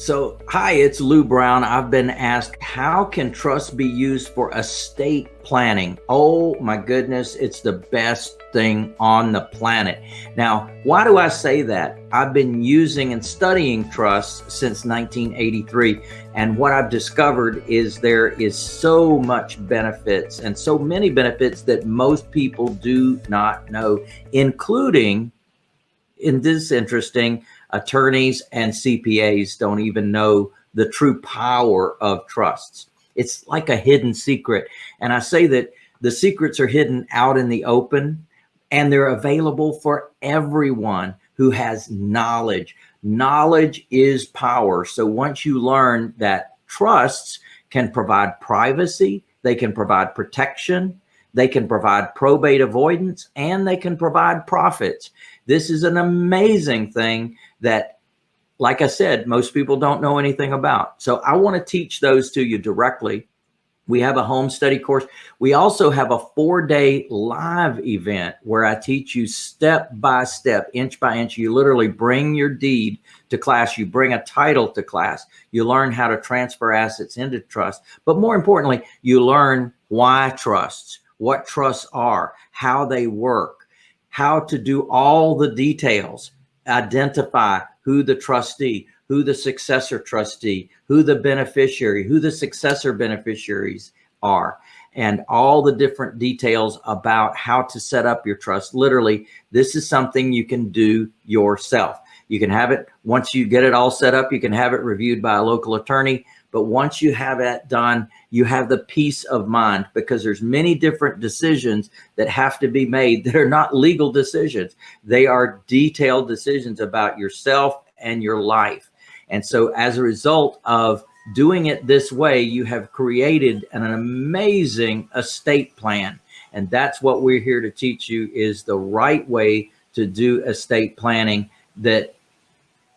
So, hi, it's Lou Brown. I've been asked, how can trust be used for estate planning? Oh my goodness, it's the best thing on the planet. Now, why do I say that? I've been using and studying trusts since 1983. And what I've discovered is there is so much benefits and so many benefits that most people do not know, including in this interesting attorneys and CPAs don't even know the true power of trusts. It's like a hidden secret. And I say that the secrets are hidden out in the open and they're available for everyone who has knowledge. Knowledge is power. So once you learn that trusts can provide privacy, they can provide protection, they can provide probate avoidance, and they can provide profits. This is an amazing thing that, like I said, most people don't know anything about. So I want to teach those to you directly. We have a home study course. We also have a four day live event where I teach you step by step, inch by inch. You literally bring your deed to class. You bring a title to class. You learn how to transfer assets into trust. But more importantly, you learn why trusts, what trusts are, how they work, how to do all the details identify who the trustee, who the successor trustee, who the beneficiary, who the successor beneficiaries are, and all the different details about how to set up your trust. Literally, this is something you can do yourself. You can have it once you get it all set up, you can have it reviewed by a local attorney. But once you have that done, you have the peace of mind because there's many different decisions that have to be made that are not legal decisions. They are detailed decisions about yourself and your life. And so as a result of doing it this way, you have created an, amazing estate plan. And that's what we're here to teach you is the right way to do estate planning that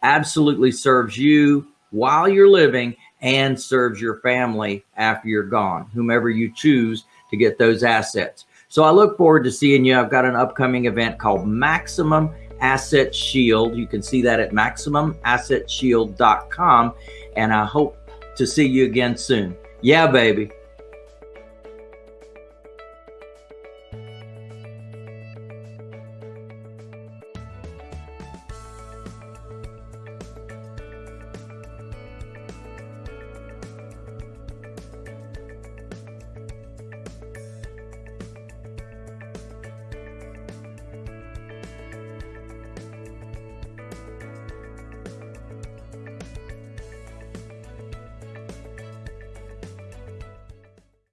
absolutely serves you while you're living and serves your family after you're gone, whomever you choose to get those assets. So I look forward to seeing you. I've got an upcoming event called Maximum Asset Shield. You can see that at maximumassetshield.com. And I hope to see you again soon. Yeah, baby.